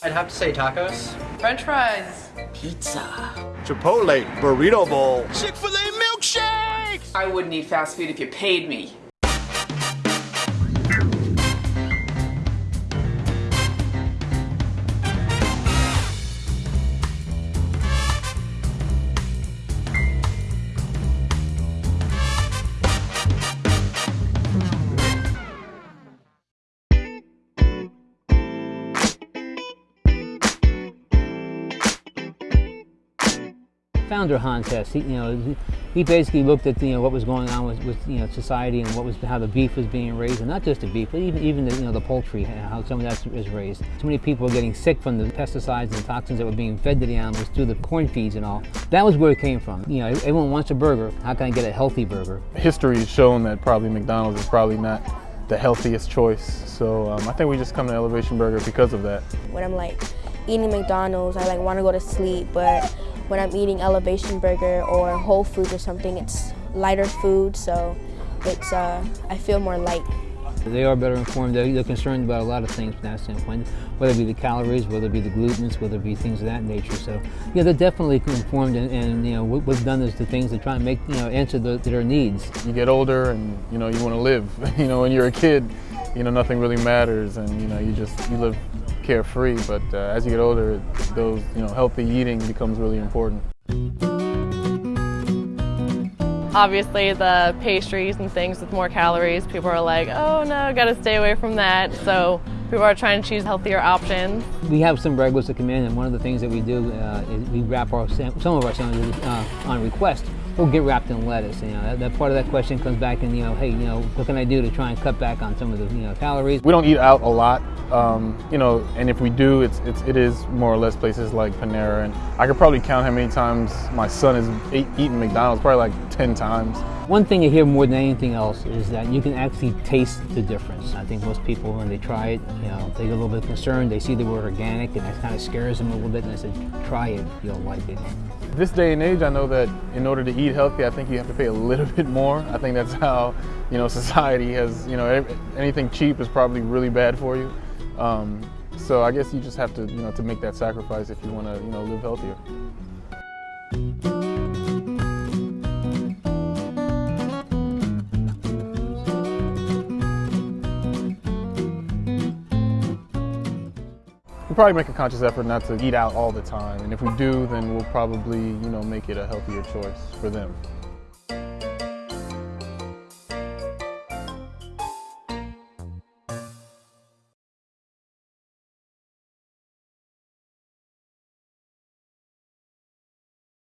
I'd have to say tacos. French fries. Pizza. Chipotle Burrito Bowl. Chick-fil-A milkshake! I wouldn't eat fast food if you paid me. Founder Hans Hess, he, you know, he basically looked at you know what was going on with, with you know society and what was how the beef was being raised, and not just the beef, but even even the, you know the poultry, and how some of that is raised. So many people were getting sick from the pesticides and toxins that were being fed to the animals through the corn feeds and all. That was where it came from. You know, everyone wants a burger. How can I get a healthy burger? History has shown that probably McDonald's is probably not the healthiest choice. So um, I think we just come to Elevation Burger because of that. When I'm like eating McDonald's, I like want to go to sleep, but when I'm eating Elevation Burger or Whole Foods or something, it's lighter food, so it's uh, I feel more light. They are better informed. They're, they're, concerned about a lot of things from that standpoint, whether it be the calories, whether it be the glutens, whether it be things of that nature. So, yeah, they're definitely informed, and, and you know what we've done is the things to try and make you know answer the, their needs. You get older, and you know you want to live. you know, when you're a kid, you know nothing really matters, and you know you just you live carefree, but uh, as you get older, those you know healthy eating becomes really important. Obviously, the pastries and things with more calories, people are like, oh no, gotta stay away from that. So people are trying to choose healthier options. We have some regulars that come in, and one of the things that we do uh, is we wrap our some of our sandwiches uh, on request. We'll get wrapped in lettuce. You know, that, that, part of that question comes back and you know, hey, you know, what can I do to try and cut back on some of the you know calories? We don't eat out a lot, um, you know, and if we do, it's, it's it is more or less places like Panera, and I could probably count how many times my son has eaten McDonald's, probably like 10 times. One thing you hear more than anything else is that you can actually taste the difference. I think most people, when they try it, you know, they get a little bit concerned. They see the word organic, and that kind of scares them a little bit. And I said, try it, you'll like it. This day and age, I know that in order to eat healthy, I think you have to pay a little bit more. I think that's how, you know, society has, you know, anything cheap is probably really bad for you. Um, so I guess you just have to, you know, to make that sacrifice if you want to, you know, live healthier. Probably make a conscious effort not to eat out all the time. And if we do, then we'll probably, you know, make it a healthier choice for them.